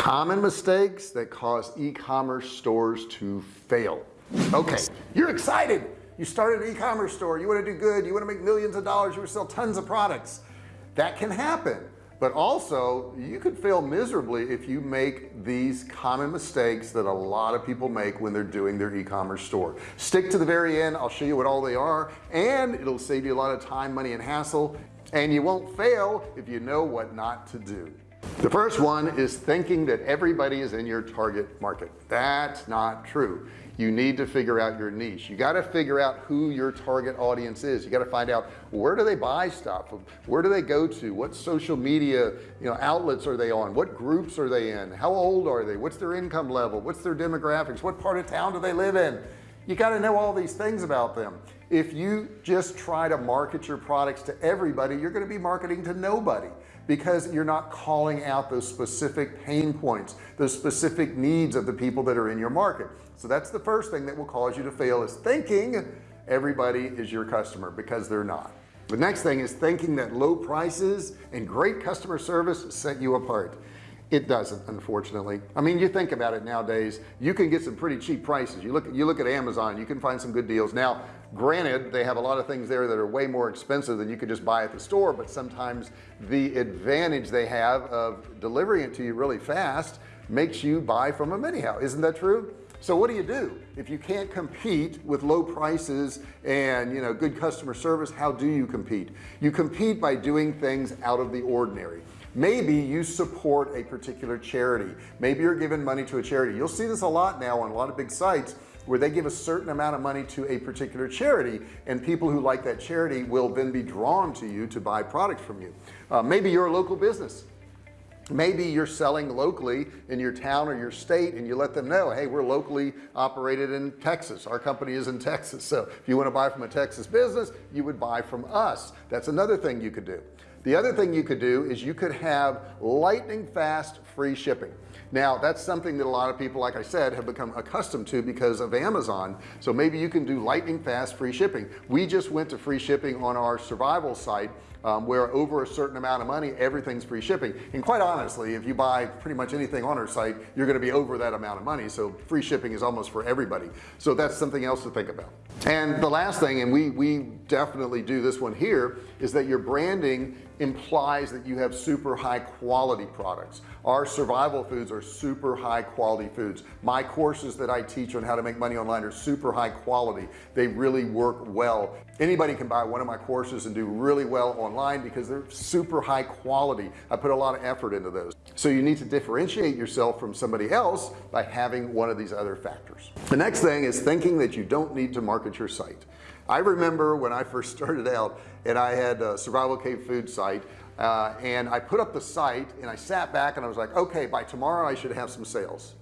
common mistakes that cause e-commerce stores to fail. Okay you're excited. You started an e-commerce store. You want to do good. You want to make millions of dollars. You want to sell tons of products. That can happen. But also you could fail miserably if you make these common mistakes that a lot of people make when they're doing their e-commerce store. Stick to the very end. I'll show you what all they are and it'll save you a lot of time money and hassle and you won't fail if you know what not to do the first one is thinking that everybody is in your target market. That's not true. You need to figure out your niche. You got to figure out who your target audience is. You got to find out where do they buy stuff? Where do they go to? What social media you know outlets are they on? What groups are they in? How old are they? What's their income level? What's their demographics? What part of town do they live in? You got to know all these things about them. If you just try to market your products to everybody you're going to be marketing to nobody because you're not calling out those specific pain points those specific needs of the people that are in your market. So that's the first thing that will cause you to fail is thinking everybody is your customer because they're not. The next thing is thinking that low prices and great customer service set you apart it doesn't unfortunately. I mean you think about it nowadays. You can get some pretty cheap prices. You look you look at Amazon you can find some good deals. Now granted they have a lot of things there that are way more expensive than you could just buy at the store but sometimes the advantage they have of delivering it to you really fast makes you buy from them anyhow. Isn't that true? So what do you do? If you can't compete with low prices and you know good customer service how do you compete? You compete by doing things out of the ordinary maybe you support a particular charity. Maybe you're giving money to a charity. You'll see this a lot now on a lot of big sites where they give a certain amount of money to a particular charity and people who like that charity will then be drawn to you to buy products from you. Uh, maybe you're a local business maybe you're selling locally in your town or your state and you let them know hey we're locally operated in Texas. Our company is in Texas. So if you want to buy from a Texas business you would buy from us. That's another thing you could do. The other thing you could do is you could have lightning fast free shipping. Now that's something that a lot of people like I said have become accustomed to because of Amazon. So maybe you can do lightning fast free shipping. We just went to free shipping on our survival site um, where over a certain amount of money everything's free shipping. And quite honestly if you buy pretty much anything on our site you're going to be over that amount of money. So free shipping is almost for everybody. So that's something else to think about. And the last thing and we we definitely do this one here is that your branding implies that you have super high quality products. Our survival foods are super high quality foods. My courses that I teach on how to make money online are super high quality. They really work well anybody can buy one of my courses and do really well online because they're super high quality. I put a lot of effort into those. So you need to differentiate yourself from somebody else by having one of these other factors. The next thing is thinking that you don't need to market your site. I remember when I first started out and I had a survival cave food site uh, and I put up the site and I sat back and I was like okay by tomorrow I should have some sales.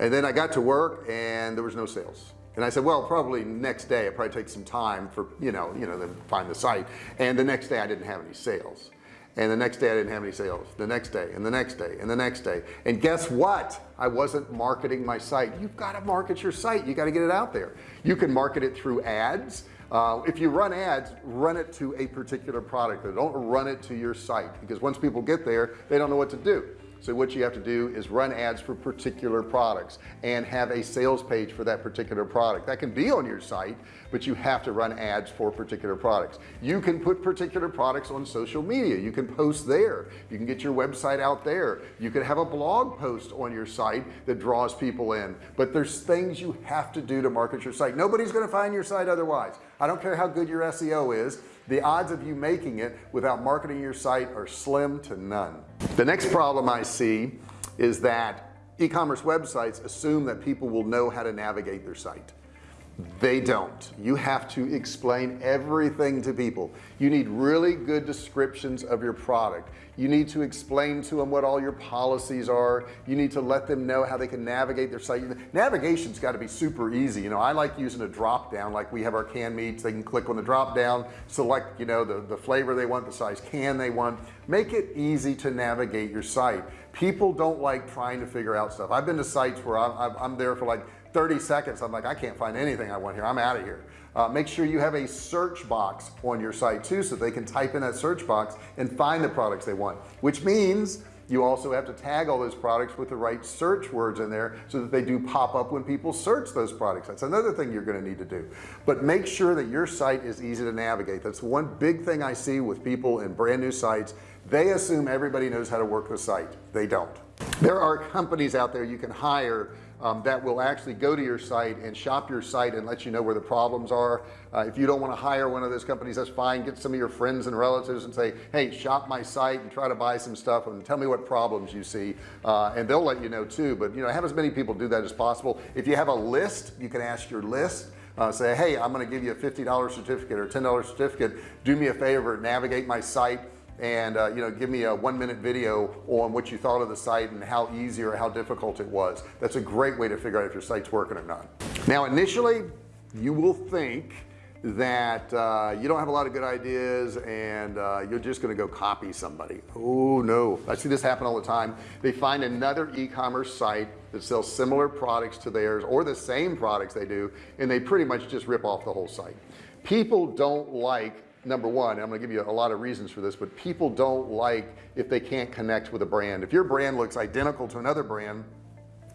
And then I got to work and there was no sales and I said well probably next day it probably takes some time for you know you know to find the site. And the next day I didn't have any sales. And the next day I didn't have any sales. The next day and the next day and the next day. And guess what? I wasn't marketing my site. You've got to market your site. You got to get it out there. You can market it through ads. Uh, if you run ads run it to a particular product. Don't run it to your site because once people get there they don't know what to do so what you have to do is run ads for particular products and have a sales page for that particular product. That can be on your site but you have to run ads for particular products. You can put particular products on social media. You can post there. You can get your website out there. You can have a blog post on your site that draws people in. But there's things you have to do to market your site. Nobody's going to find your site otherwise I don't care how good your SEO is the odds of you making it without marketing your site are slim to none. The next problem I see is that e-commerce websites assume that people will know how to navigate their site they don't. You have to explain everything to people. You need really good descriptions of your product. You need to explain to them what all your policies are. You need to let them know how they can navigate their site. Navigation's got to be super easy. You know I like using a drop down like we have our canned meats. They can click on the drop down select you know the the flavor they want the size can they want. Make it easy to navigate your site. People don't like trying to figure out stuff. I've been to sites where I'm, I'm there for like 30 seconds I'm like I can't find anything I want here. I'm out of here. Uh, make sure you have a search box on your site too so they can type in that search box and find the products they want which means you also have to tag all those products with the right search words in there so that they do pop up when people search those products. That's another thing you're going to need to do. But make sure that your site is easy to navigate. That's one big thing I see with people in brand new sites. They assume everybody knows how to work the site. They don't there are companies out there you can hire um, that will actually go to your site and shop your site and let you know where the problems are. Uh, if you don't want to hire one of those companies that's fine. Get some of your friends and relatives and say hey shop my site and try to buy some stuff and tell me what problems you see. Uh, and they'll let you know too but you know have as many people do that as possible. If you have a list you can ask your list uh, say hey I'm going to give you a $50 certificate or $10 certificate. Do me a favor navigate my site and uh, you know give me a one minute video on what you thought of the site and how easy or how difficult it was. That's a great way to figure out if your site's working or not. Now initially you will think that uh, you don't have a lot of good ideas and uh, you're just going to go copy somebody. Oh no. I see this happen all the time. They find another e-commerce site that sells similar products to theirs or the same products they do and they pretty much just rip off the whole site. People don't like number one I'm gonna give you a lot of reasons for this but people don't like if they can't connect with a brand. If your brand looks identical to another brand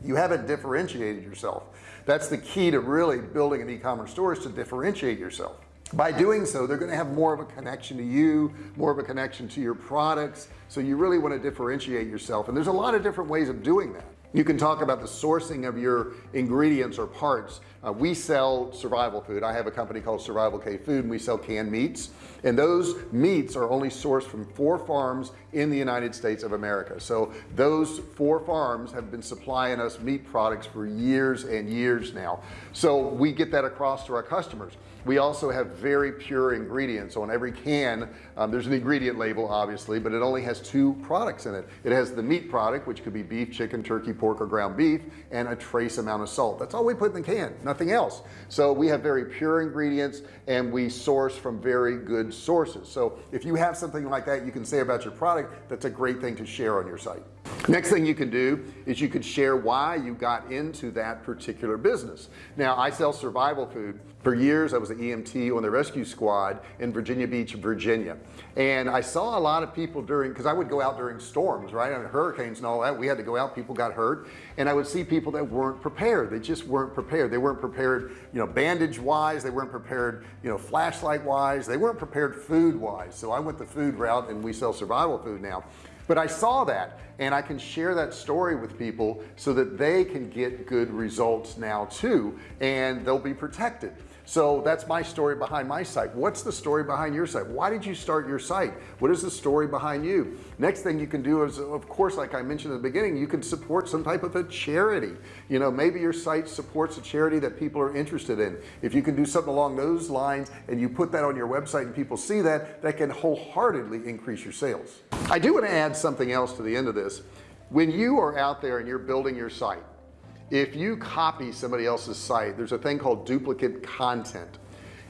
you haven't differentiated yourself. That's the key to really building an e-commerce store is to differentiate yourself. By doing so they're going to have more of a connection to you more of a connection to your products. So you really want to differentiate yourself and there's a lot of different ways of doing that you can talk about the sourcing of your ingredients or parts. Uh, we sell survival food. I have a company called survival Cave food and we sell canned meats. And those meats are only sourced from four farms in the United States of America. So those four farms have been supplying us meat products for years and years now. So we get that across to our customers. We also have very pure ingredients. On every can um, there's an ingredient label obviously but it only has two products in it. It has the meat product which could be beef chicken turkey pork or ground beef and a trace amount of salt. That's all we put in the can nothing else. So we have very pure ingredients and we source from very good sources. So if you have something like that you can say about your product that's a great thing to share on your site next thing you can do is you could share why you got into that particular business. Now I sell survival food. For years I was an EMT on the rescue squad in Virginia Beach Virginia. And I saw a lot of people during because I would go out during storms right? And hurricanes and all that. We had to go out. People got hurt. And I would see people that weren't prepared. They just weren't prepared. They weren't prepared you know bandage wise they weren't prepared you know flashlight wise they weren't prepared food wise so I went the food route and we sell survival food now but I saw that and I can share that story with people so that they can get good results now too and they'll be protected so that's my story behind my site. What's the story behind your site? Why did you start your site? What is the story behind you? Next thing you can do is of course like I mentioned at the beginning you can support some type of a charity. You know maybe your site supports a charity that people are interested in. If you can do something along those lines and you put that on your website and people see that that can wholeheartedly increase your sales. I do want to add something else to the end of this. When you are out there and you're building your site if you copy somebody else's site there's a thing called duplicate content.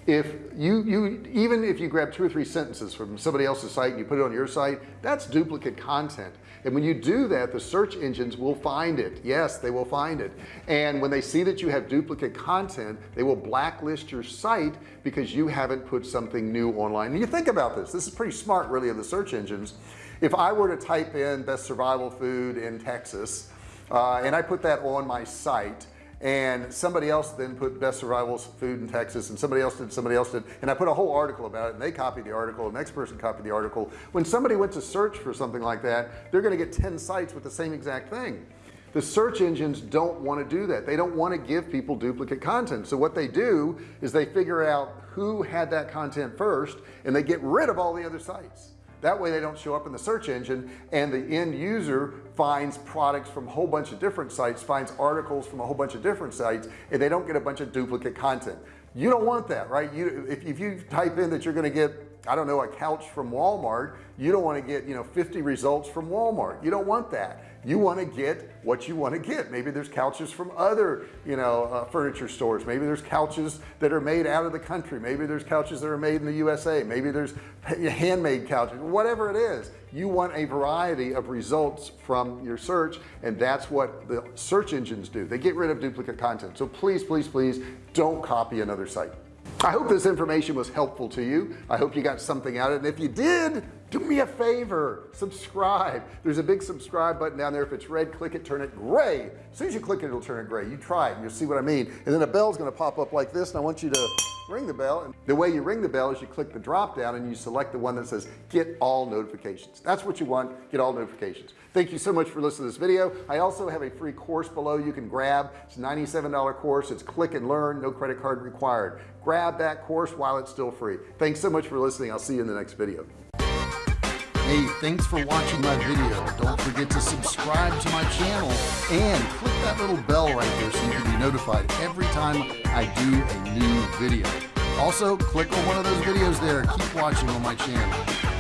If you you even if you grab two or three sentences from somebody else's site and you put it on your site that's duplicate content. And when you do that the search engines will find it. Yes they will find it. And when they see that you have duplicate content they will blacklist your site because you haven't put something new online. And you think about this. This is pretty smart really of the search engines. If I were to type in best survival food in Texas uh, and I put that on my site and somebody else then put best survival food in Texas and somebody else did somebody else did. And I put a whole article about it and they copied the article the next person copied the article. When somebody went to search for something like that they're going to get 10 sites with the same exact thing. The search engines don't want to do that. They don't want to give people duplicate content. So what they do is they figure out who had that content first and they get rid of all the other sites that way they don't show up in the search engine and the end user finds products from a whole bunch of different sites finds articles from a whole bunch of different sites and they don't get a bunch of duplicate content. You don't want that right? You if, if you type in that you're going to get I don't know a couch from Walmart you don't want to get you know 50 results from Walmart. You don't want that. You want to get what you want to get. Maybe there's couches from other you know uh, furniture stores. Maybe there's couches that are made out of the country. Maybe there's couches that are made in the USA maybe there's handmade couches. Whatever it is you want a variety of results from your search and that's what the search engines do. They get rid of duplicate content. So please please please don't copy another site I hope this information was helpful to you. I hope you got something out of it. And if you did do me a favor subscribe. There's a big subscribe button down there. If it's red click it turn it gray. As soon as you click it it'll turn it gray. You try it and you'll see what I mean. And then a bell is going to pop up like this and I want you to ring the bell. And the way you ring the bell is you click the drop down and you select the one that says get all notifications. That's what you want get all notifications. Thank you so much for listening to this video. I also have a free course below you can grab. It's a $97 course. It's click and learn no credit card required. Grab that course while it's still free. Thanks so much for listening. I'll see you in the next video Hey, thanks for watching my video. Don't forget to subscribe to my channel and click that little bell right there so you can be notified every time I do a new video. Also, click on one of those videos there. Keep watching on my channel.